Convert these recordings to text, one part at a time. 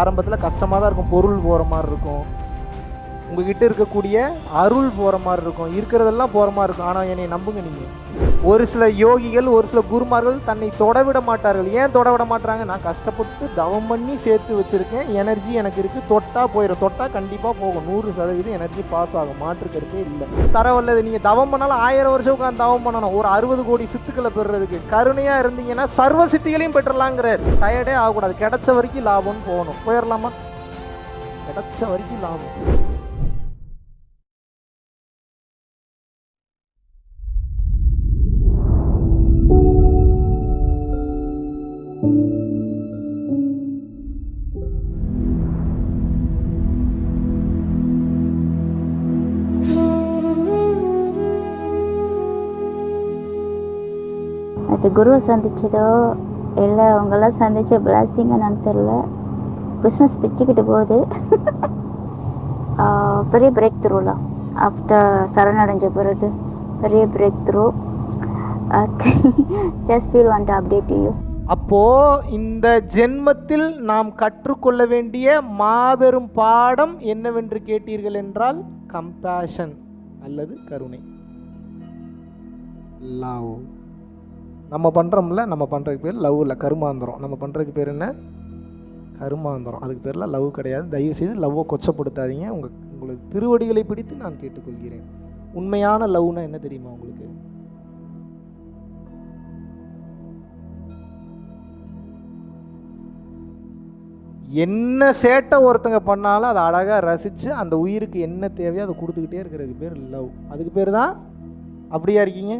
ஆரம்பத்தில் கஷ்டமாக தான் இருக்கும். பொருள் போகிற மாதிரி இருக்கும். உங்ககிட்ட இருக்கக்கூடிய அருள் போகிற மாதிரி இருக்கும். இருக்கிறதெல்லாம் போகிற மாதிரி இருக்கும். ஆனால் என்னை நம்புங்க நீங்கள் ஒரு சில யோகிகள் ஒரு சில குருமார்கள் தன்னை தொடவிட மாட்டார்கள். ஏன் தொடவிட மாட்டாங்க நான் கஷ்டப்பட்டு தவம் பண்ணி சேர்த்து வச்சுருக்கேன். எனர்ஜி எனக்கு இருக்குது தொட்டாக போயிடும் தொட்டால் கண்டிப்பாக போகும். நூறு சதவீதம் எனர்ஜி பாஸ் ஆகும். மாற்று இல்லை. தரவல்லது நீங்கள் தவம் பண்ணாலும் ஆயிரம் வருஷம் உட்காந்து தவம் பண்ணணும். ஒரு அறுபது கோடி சித்துக்களை பெறுறதுக்கு. கருணையாக இருந்தீங்கன்னா சர்வ சித்திகளையும் பெற்றலாங்கிறார். டயர்டே ஆகக்கூடாது. கிடைச்ச வரைக்கும் லாபம்னு போகணும். போயிடலாமா கிடைச்ச வரைக்கும் லாபம். அது குருவை சந்திச்சதோ இல்லை அவங்கெல்லாம் சந்திச்ச பிளாஸிங் என்னன்னு தெரில பிஸ்னஸ் பிச்சுக்கிட்டு போகுது. பெரிய பிரேக் த்ரூலாம் ஆஃப்டர் சரணடைஞ்ச பிறகு பெரிய break through just feel want update you அப்போ இந்த ஜென்மத்தில் நாம் கற்றுக்கொள்ள வேண்டிய மாபெரும் பாடம் என்னவென்று கேட்டீர்கள் என்றால் கம்பேஷன் அல்லது கருணை. லவ் நம்ம பண்ணுறோம்ல நம்ம பண்ணுறதுக்கு பேர் லவ் இல்லை கருமாந்திரம். நம்ம பண்ணுறதுக்கு பேர் என்ன? கருமாந்திரம். அதுக்கு பேரில் லவ் கிடையாது. தயவு செய்து லவ்வை கொச்சப்படுத்தாதீங்க. உங்கள் உங்களுக்கு திருவடிகளை பிடித்து நான் கேட்டுக்கொள்கிறேன். உண்மையான லவ்னா என்ன தெரியுமா உங்களுக்கு? என்ன சேட்டை ஒருத்தங்க பண்ணாலும் அதை அழகாக ரசித்து அந்த உயிருக்கு என்ன தேவையோ அதை கொடுத்துக்கிட்டே இருக்கிறதுக்கு பேர் லவ் அதுக்கு பேர் தான் அப்படியா இருக்கீங்க?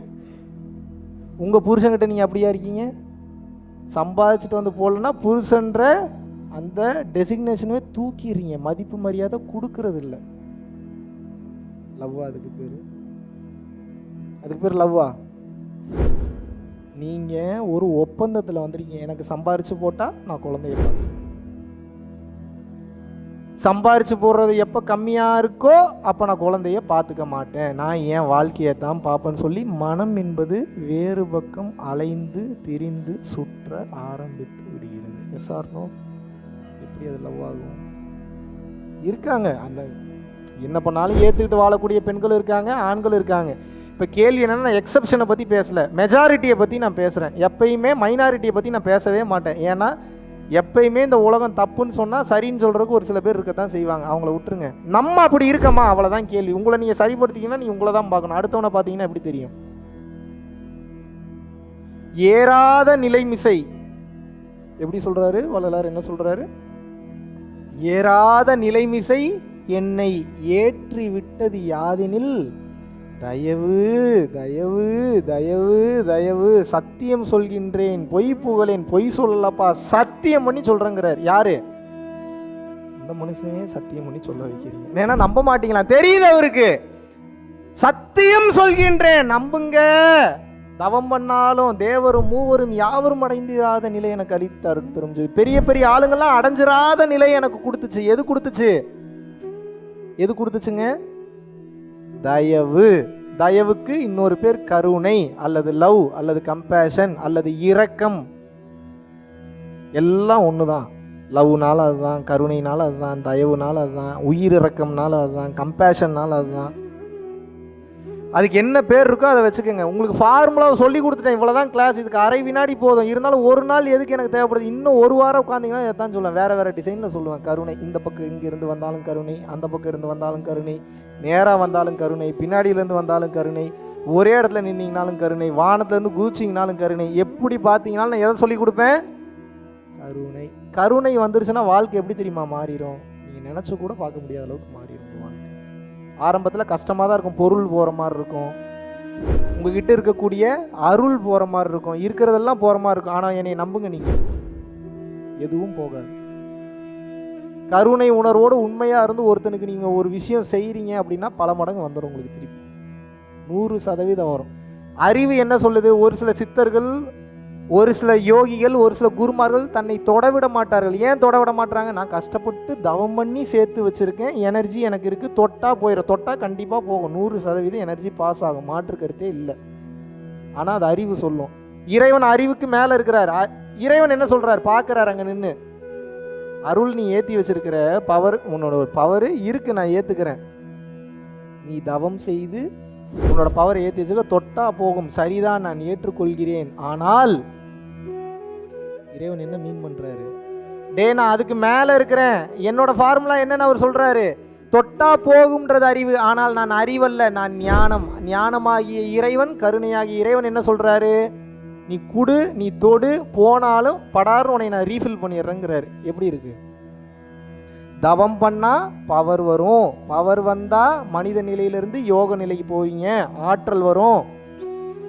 உங்கள் புருஷன்கிட்ட நீங்கள் அப்படியா இருக்கீங்க? சம்பாதிச்சுட்டு வந்து போடலன்னா புருஷன்ற அந்த டெசிக்னேஷனவே தூக்கிடுறீங்க. மதிப்பு மரியாதை கொடுக்கறது இல்லை லவ்வா அதுக்கு பேர்? அதுக்கு பேர் லவ்வா? நீங்கள் ஒரு ஒப்பந்தத்தில் வந்திருக்கீங்க. எனக்கு சம்பாரித்து போட்டால் நான் குழந்தைய பார்த்துக்கிறேன். சம்பாரித்து போடுறது எப்போ கம்மியாக இருக்கோ அப்போ நான் குழந்தைய பார்த்துக்க மாட்டேன். நான் என் வாழ்க்கையை தான் பார்ப்பேன்னு சொல்லி மனம் என்பது வேறு பக்கம் அலைந்து திரிந்து சுற்ற ஆரம்பித்து விடுகிறது. எஸ்ஆர்னோ எப்படி அது லவ் ஆகும்? இருக்காங்க. அந்த என்ன பண்ணாலும் ஏற்றுக்கிட்டு வாழக்கூடிய பெண்களும் இருக்காங்க ஆண்களும் இருக்காங்க. இப்போ கேள்வி என்னென்னா நான் எக்ஸப்ஷனை பற்றி பேசல. மெஜாரிட்டியை பற்றி நான் பேசுகிறேன் எப்பயுமே மைனாரிட்டியை பற்றி நான் பேசவே மாட்டேன். ஏன்னா எப்பயுமே இந்த உலகம் தப்புன்னு சொன்னால் சரின்னு சொல்கிறதுக்கு ஒரு சில பேர் இருக்கத்தான் செய்வாங்க. அவங்கள விட்டுருங்க. நம்ம அப்படி இருக்கமா? அவ்வளோதான் கேள்வி. உங்களை நீங்கள் சரிப்படுத்திங்கன்னா நீ உங்களை தான் பார்க்கணும். அடுத்தவனை பார்த்தீங்கன்னா எப்படி தெரியும்? ஏறாத நிலைமிசை. எப்படி சொல்கிறாரு வள்ளலார் என்ன சொல்கிறாரு ஏறாத நிலைமிசை என்னை ஏற்றி விட்டது யாதெனில் தயவு தயவு தயவு தயவு. சத்தியம் சொல்கின்றேன். பொய் புகழேன். பொய் சொல்லலப்பா. சத்தியம் பண்ணி சொல்றேங்கிறார். யாரு? இந்த மனுஷனே சத்தியம் பண்ணி சொல்ல வைக்கிறீங்க. ஏன்னா நம்ப மாட்டீங்களா? தெரியுது அவருக்கு. சத்தியம் சொல்கின்றேன். நம்புங்க. தவம் பண்ணாலும் தேவரும் மூவரும் யாவரும் அடைந்திராத நிலை எனக்கு அளித்தார் பெரும் பெரிய பெரிய ஆளுங்கள்லாம் அடைஞ்சிராத நிலை எனக்கு கொடுத்துச்சு. எது கொடுத்துச்சு? எது கொடுத்துச்சுங்க? தயவு. தயவுக்கு இன்னொரு பேர் கருணை அல்லது லவ் அல்லது கம்பேஷன் அல்லது இரக்கம். எல்லாம் ஒன்று தான் லவ்னால அதுதான் கருணைனால அதுதான் தயவுனால அதுதான் உயிர் இரக்கம்னால அதுதான் கம்பேஷன்னால அதுதான். அதுக்கு என்ன பேர் இருக்கோ அதை வச்சுக்கோங்க. உங்களுக்கு ஃபார்முலாவை சொல்லி கொடுத்துட்டேன். இவ்வளோதான் கிளாஸ் இதுக்கு அரை வினாடி போதும். இருந்தாலும் ஒரு நாள் எதுக்கு எனக்கு தேவைப்படுது? இன்னும் ஒரு வாரம் உட்காந்திங்கன்னா இதை தான் சொல்லுவேன். வேறு வேறு டிசைனில் சொல்லுவேன். கருணை இந்த பக்கம் இங்கே இருந்து வந்தாலும் கருணை அந்த பக்கம் இருந்து வந்தாலும் கருணை நேராக வந்தாலும் கருணை பின்னாடியிலேருந்து வந்தாலும் கருணை ஒரே இடத்துல நின்னீங்கனாலும் கருணை வானத்துலேருந்து குதிச்சிங்கனாலும் கருணை எப்படி பார்த்தீங்கனாலும் நான் எதை சொல்லி கொடுப்பேன்? கருணை. கருணை வந்துருச்சுன்னா வாழ்க்கை எப்படி தெரியுமா மாறிடும்? நீங்கள் நினச்சி கூட பார்க்க முடியாத அளவுக்கு ஆரம்பத்தில் கஷ்டமாக தான் இருக்கும். பொருள் போகிற மாதிரி இருக்கும். உங்ககிட்ட இருக்கக்கூடிய அருள் போகிற மாதிரி இருக்கும். இருக்கிறதெல்லாம் போகிற மாதிரி இருக்கும். ஆனால் என்னை நம்புங்க நீங்கள் எதுவும் போகாது. கருணை உணர்வோடு உண்மையாக இருந்து ஒருத்தனுக்கு நீங்கள் ஒரு விஷயம் செய்கிறீங்க அப்படின்னா பல மடங்கு வந்துடும் உங்களுக்கு திருப்பி. நூறு சதவீதம் வரும். அறிவு என்ன சொல்லுது? ஒரு சில சித்தர்கள் ஒரு சில யோகிகள் ஒரு சில குருமார்கள் தன்னை தொடவிட மாட்டார்கள். ஏன் தொடவிட மாட்டாங்க நான் கஷ்டப்பட்டு தவம் பண்ணி சேர்த்து வச்சுருக்கேன். எனர்ஜி எனக்கு இருக்குது தொட்டா போயிடும் தொட்டா கண்டிப்பாக போகும். நூறு சதவீதம் எனர்ஜி பாஸ் ஆகும். மாற்று கருத்தே இல்லை. ஆனால் அது அறிவு சொல்லும். இறைவன் அறிவுக்கு மேலே இருக்கிறார். இறைவன் என்ன சொல்கிறார் பார்க்குறாரு அங்கே நின்று அருள் நீ ஏற்றி வச்சிருக்கிற பவர் உன்னோட பவர் இருக்கு. நான் ஏற்றுக்கிறேன் நீ தவம் செய்து உன்னோட பவர் ஏற்றி வச்சுக்க தொட்டா போகும். சரிதான் நான் ஏற்றுக்கொள்கிறேன். ஆனால் இறைவன் என்ன மீன் பண்றாரு? டே நான் அதுக்கு மேலே இருக்கிறேன். என்னோட ஃபார்முலா என்னன்னு அவர் சொல்றாரு. தொட்டா போகும்ன்றது அறிவு. ஆனால் நான் அறிவல்ல நான் ஞானம். ஞானமாகிய இறைவன் கருணையாகிய இறைவன் என்ன சொல்றாரு? நீ குடு நீ தொடு போனாலும் படார்னு உன்னை நான் ரீஃபில் பண்ணிடுறேங்கிறாரு. எப்படி இருக்கு? தவம் பண்ணால் பவர் வரும். பவர் வந்தால் மனித நிலையிலிருந்து யோக நிலைக்கு போவீங்க. ஆற்றல் வரும்.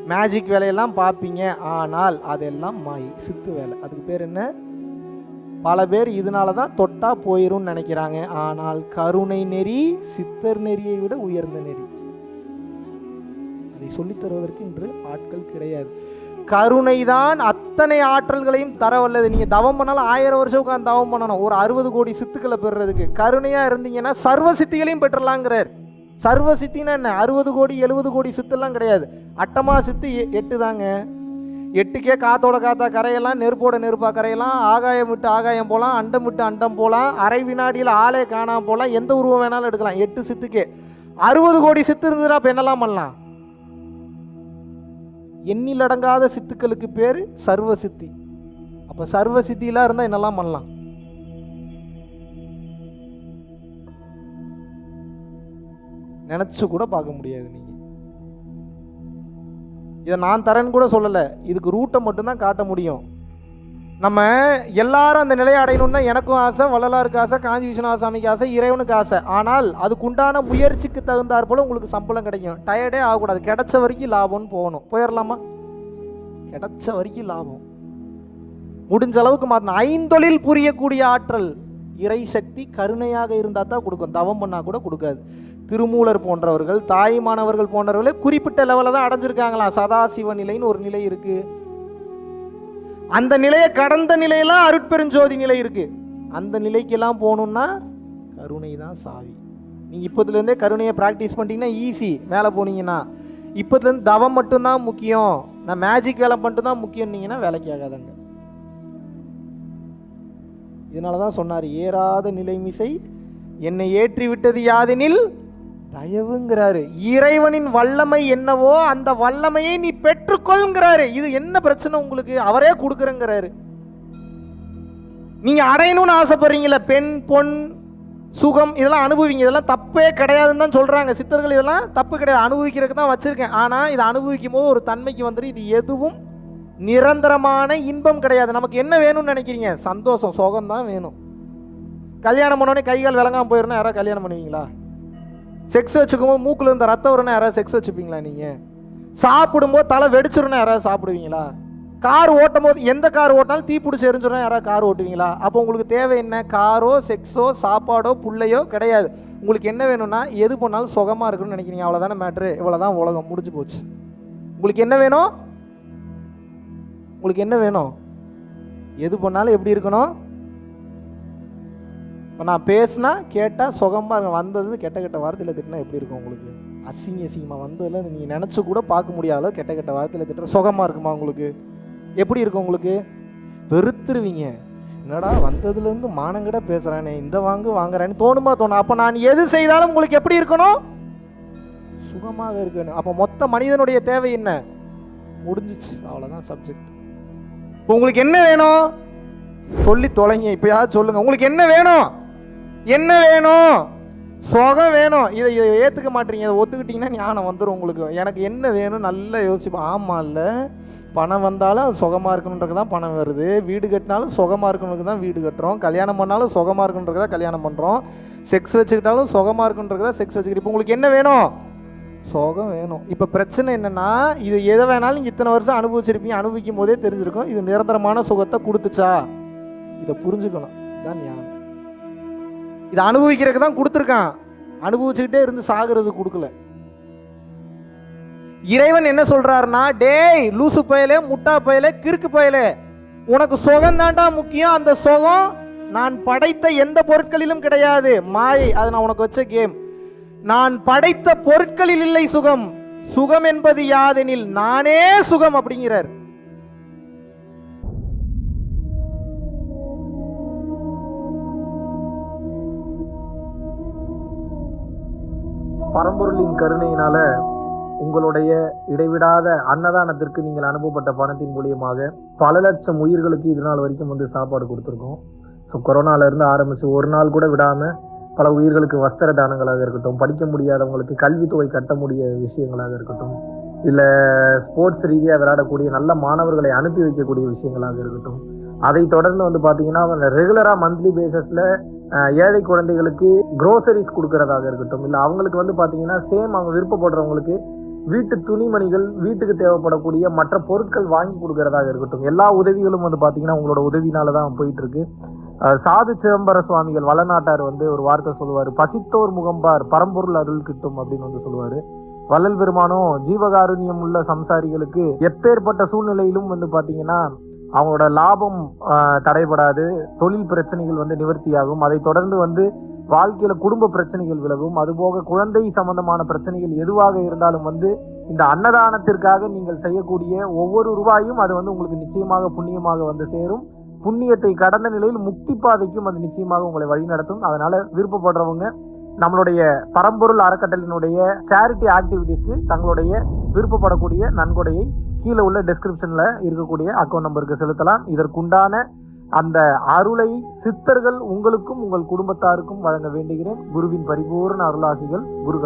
மேஜிக் வேலையெல்லாம் பார்ப்பீங்க. ஆனால் அதெல்லாம் மாய் சித்து வேலை. அதுக்கு பேர் என்ன? பல பேர் இதனால தான் தொட்டா போயிடும்னு நினைக்கிறாங்க. ஆனால் கருணை நெறி சித்தர் நெறியை விட உயர்ந்த நெறி. அதை சொல்லித் தருவதற்கு இன்று ஆட்கள் கிடையாது. கருணை தான் அத்தனை ஆற்றல்களையும் தர வல்லது நீங்கள் தவம் பண்ணாலும் ஆயிரம் வருஷம் உட்காந்து தவம் பண்ணணும். ஒரு அறுபது கோடி சித்துக்களை பெறுறதுக்கு. கருணையாக இருந்தீங்கன்னா சர்வ சித்திகளையும் பெற்றுலாங்கிறார். சர்வ சித்தின்னா என்ன? அறுபது கோடி எழுபது கோடி சித்தெல்லாம் கிடையாது. அட்டமா சித்து எ- எட்டு தாங்க. எட்டுக்கே காத்தோட காத்தா கரையெல்லாம் நெருப்போட நெருப்பா கரையெல்லாம் ஆகாயம் விட்டு ஆகாயம் போகலாம் அண்டம் விட்டு அண்டம் போகலாம் அரை வினாடியில் ஆளே காணாம போகலாம் எந்த உருவம் வேணாலும் எடுக்கலாம். எட்டு சித்துக்கே. அறுபது கோடி சித்து இருந்ததுன்னா அப்போ என்னெல்லாம் பண்ணலாம்? எண்ணிலடங்காத சித்துக்களுக்கு பேர் சர்வ சித்தி. அப்போ சர்வ சித்திலாம் இருந்தால் என்னெல்லாம் பண்ணலாம்? நினச்சி கூட பார்க்க முடியாது நீங்கள் இதை நான் தரேன்னு கூட சொல்லலை. இதுக்கு ரூட்டை மட்டும்தான் காட்ட முடியும். நம்ம எல்லாரும் அந்த நிலையை அடையணும்னு தான் எனக்கும் ஆசை வள்ளலாருக்கு ஆசை காஞ்சி விஸ்வநாதசாமிக்கு ஆசை இறைவனுக்கு ஆசை. ஆனால் அதுக்குண்டான முயற்சிக்கு தகுந்தாற் போல் உங்களுக்கு சம்பளம் கிடைக்கும். டயர்டே ஆகக்கூடாது. கிடைச்ச வரைக்கும் லாபம்னு போகணும். போயிடலாமா கிடைச்ச வரைக்கும் லாபம். முடிஞ்ச அளவுக்கு மாற்றணும் ஐந்தொழில் புரியக்கூடிய ஆற்றல் இறை சக்தி கருணையாக இருந்தால் தான் கொடுக்கும். தவம் பண்ணால் கூட கொடுக்காது. திருமூலர் போன்றவர்கள் தாய்மானவர்கள் போன்றவர்களே குறிப்பிட்ட லெவலில் தான் அடைஞ்சிருக்காங்களாம். சதாசிவ நிலைன்னு ஒரு நிலை இருக்குது அந்த நிலையை கடந்த நிலையெல்லாம் அருட்பெருஞ்சோதி நிலை இருக்குது அந்த நிலைக்கெல்லாம் போகணுன்னா கருணை தான் சாவி. நீங்கள் இப்போதுலேருந்தே கருணையை ப்ராக்டிஸ் பண்ணிட்டீங்கன்னா ஈஸி மேலே போனீங்கன்னா. இப்போதுலேருந்து தவம் மட்டும்தான் முக்கியம். நான் மேஜிக் வேலை மட்டும் தான் முக்கியம்னீங்கன்னா வேலைக்கு ஆகாதாங்க. இதனால தான் சொன்னார் ஏறாத நிலைமிசை என்னை ஏற்றி விட்டது யாதெனில் தயவுங்கிறாரு. இறைவனின் வல்லமை என்னவோ அந்த வல்லமையை நீ பெற்றுக்கொள்ங்கிறாரு இது என்ன பிரச்சனை உங்களுக்கு? அவரே கொடுக்குறேங்கிறாரு. நீங்க அடையணும்னு ஆசைப்படுறீங்களா பெண் பொன் சுகம் இதெல்லாம் அனுபவிங்க. இதெல்லாம் தப்பே கிடையாதுன்னு தான் சொல்றாங்க. சித்தர்கள் இதெல்லாம் தப்பு கிடையாது. அனுபவிக்கிறதுக்கு தான் வச்சிருக்கேன். ஆனா இதை அனுபவிக்கும் போது ஒரு தன்மைக்கு வந்துடும் இது எதுவும் நிரந்தரமான இன்பம் கிடையாது. நமக்கு என்ன வேணும்னு நினைக்கிறீங்க? சந்தோஷம் சுகம் தான் வேணும். கல்யாணம் பண்ணோடனே கை விளங்காமல் போயிடணும் யாராவது கல்யாணம் பண்ணுவீங்களா? செக்ஸ் வச்சுக்கும்போது மூக்கில் இருந்த ரத்தம் வரணும் யாராவது செக்ஸ் வச்சுப்பீங்களா நீங்கள் சாப்பிடும்போது தலை வெடிச்சிடணும் யாராவது சாப்பிடுவீங்களா? கார் ஓட்டும் போது எந்த கார் ஓட்டினாலும் தீ பிடிச்சி எரிஞ்சிடும் யாராவது கார் ஓட்டுவீங்களா? அப்போ உங்களுக்கு தேவை என்ன? காரோ செக்ஸோ சாப்பாடோ புள்ளையோ கிடையாது. உங்களுக்கு என்ன வேணும்னா எது பண்ணாலும் சுகமாக இருக்கணும்னு நினைக்கிறீங்க. அவ்வளோதானே மேட்ரு இவ்வளோதான் உலகம். முடிஞ்சு போச்சு. உங்களுக்கு என்ன வேணும்? உங்களுக்கு என்ன வேணும்? எது பண்ணாலும் எப்படி இருக்கணும்? இப்போ நான் பேசுனா கேட்டால் சுகமாக இருக்கும் வந்தது கெட்ட கெட்ட வார்த்தையில் திட்டினா எப்படி இருக்கும் உங்களுக்கு? அசிங்க அசிங்கமாக வந்ததில் நீங்கள் நினச்சி கூட பார்க்க முடியாத கெட்ட கெட்ட வார்த்தையில் திட்டுற சுகமாக இருக்குமா உங்களுக்கு? எப்படி இருக்கும் உங்களுக்கு? வெறுத்துருவீங்க. என்னடா வந்ததுலேருந்து மானங்கிட பேசுகிறானே இந்த வாங்கு வாங்குறானே தோணுமா தோணும் அப்போ நான் எது செய்தாலும் உங்களுக்கு எப்படி இருக்கணும்? சுகமாக இருக்கணும் அப்போ மொத்த மனிதனுடைய தேவை என்ன? முடிஞ்சிச்சு. அவ்வளோதான் சப்ஜெக்ட் இப்போ உங்களுக்கு என்ன வேணும்? சொல்லி தொலைங்க. இப்பயாவது சொல்லுங்க. உங்களுக்கு என்ன வேணும்? என்ன வேணும்? சுகம் வேணும். இதை இதை ஏற்றுக்க மாட்டீங்க. இதை ஒத்துக்கிட்டீங்கன்னா ஞானம் வந்துடும் உங்களுக்கு. எனக்கு என்ன வேணும்? நல்லா யோசிப்போம் ஆமாம் இல்லை. பணம் வந்தாலும் அது சுகமாக இருக்கணுன்றது தான் பணம் வருது. வீடு கட்டினாலும் சுகமாக இருக்கணுக்கு தான் வீடு கட்டுறோம். கல்யாணம் பண்ணாலும் சுகமாக இருக்கணுன்றது தான் கல்யாணம் பண்ணுறோம் செக்ஸ் வச்சுக்கிட்டாலும் சுகமாக இருக்கணுன்றது தான் செக்ஸ் வச்சுக்கிறோம். இப்போ உங்களுக்கு என்ன வேணும்? சுகம் வேணும். இப்போ பிரச்சனை என்னென்னா இது எதை வேணாலும் நீங்கள் இத்தனை வருஷம் அனுபவிச்சிருப்பீங்க. அனுபவிக்கும் போதே தெரிஞ்சிருக்கும். இது நிரந்தரமான சுகத்தை கொடுத்துச்சா? இதை புரிஞ்சுக்கணும். தான் ஞானம். இதை அனுபவிக்கிறதுக்கு தான் கொடுத்துருக்கான். அனுபவிச்சுக்கிட்டே இருந்து சாகிறது கொடுக்கல. இறைவன் என்ன சொல்றாருன்னா டேய் லூசு பயலே முட்டா பயலே கிறுக்கு பயலே. உனக்கு சுகம் தான்டா முக்கியம். அந்த சுகம் நான் படைத்த எந்த பொருட்களிலும் கிடையாது. மாயை அது நான் உனக்கு வச்ச கேம். நான் படைத்த பொருட்களில் இல்லை சுகம். சுகம் என்பது யாதெனில் நானே சுகம் அப்படிங்கிறார். பரம்பொருளின் கருணையினால உங்களுடைய இடைவிடாத அன்னதானத்திற்கு நீங்கள் அனுப்பப்பட்ட பணத்தின் மூலியமாக பல லட்சம் உயிர்களுக்கு இது நாள் வரைக்கும் வந்து சாப்பாடு கொடுத்துருக்கோம். ஸோ கொரோனாலேருந்து ஆரம்பித்து ஒரு நாள் கூட விடாமல் பல உயிர்களுக்கு வஸ்திர தானங்களாக இருக்கட்டும் படிக்க முடியாதவங்களுக்கு கல்வித்தொகை கட்ட முடிய விஷயங்களாக இருக்கட்டும் இல்லை ஸ்போர்ட்ஸ் ரீதியாக விளையாடக்கூடிய நல்ல மாணவர்களை அனுப்பி வைக்கக்கூடிய விஷயங்களாக இருக்கட்டும் அதை தொடர்ந்து வந்து பார்த்தீங்கன்னா ரெகுலராக மந்த்லி பேசஸில் ஏழை குழந்தைகளுக்கு குரோசரிஸ் கொடுக்கறதாக இருக்கட்டும் இல்லை அவங்களுக்கு வந்து பார்த்தீங்கன்னா சேம் அவங்க விருப்பப்படுறவங்களுக்கு வீட்டு துணிமணிகள் வீட்டுக்கு தேவைப்படக்கூடிய மற்ற பொருட்கள் வாங்கி கொடுக்கறதாக இருக்கட்டும். எல்லா உதவிகளும் வந்து பார்த்தீங்கன்னா உங்களோட உதவினால தான் போயிட்டு இருக்கு சாது சிதம்பர சுவாமிகள் வளநாட்டார் வந்து ஒரு வார்த்தை சொல்லுவார். பசித்தோர் முகம்பார் பரம்பொருள் அருள் கிட்டும் அப்படின்னு வந்து சொல்லுவார். வள்ளல் பெருமானும் ஜீவகாருண்யம் உள்ள சம்சாரிகளுக்கு எப்பேற்பட்ட சூழ்நிலையிலும் வந்து பார்த்தீங்கன்னா அவங்களோட லாபம் தடைபடாது தொழில் பிரச்சனைகள் வந்து நிவர்த்தியாகும். அதை தொடர்ந்து வந்து வாழ்க்கையில குடும்ப பிரச்சனைகள் விலகும். அதுபோக குழந்தை சம்பந்தமான பிரச்சனைகள் எதுவாக இருந்தாலும் வந்து இந்த அன்னதானத்திற்காக நீங்கள் செய்யக்கூடிய ஒவ்வொரு ரூபாயும் அது வந்து உங்களுக்கு நிச்சயமாக புண்ணியமாக வந்து சேரும். புண்ணியத்தை கடந்த நிலையில் முக்தி பாதைக்கும் அது நிச்சயமாக உங்களை வழிநடத்தும் அதனால விருப்பப்படுறவங்க நம்மளுடைய பரம்பொருள் அறக்கட்டளினுடைய சேரிட்டி ஆக்டிவிட்டிஸ்க்கு தங்களுடைய விருப்பப்படக்கூடிய நன்கொடையை கீழே உள்ள டெஸ்கிரிப்ஷன்ல இருக்கக்கூடிய அக்கௌண்ட் நம்பருக்கு செலுத்தலாம். இதற்குண்டான அந்த அருளை சித்தர்கள் உங்களுக்கும் உங்கள் குடும்பத்தாருக்கும் வழங்க வேண்டுகிறேன். குருவின் பரிபூர்ண அருளாசிகள் குரு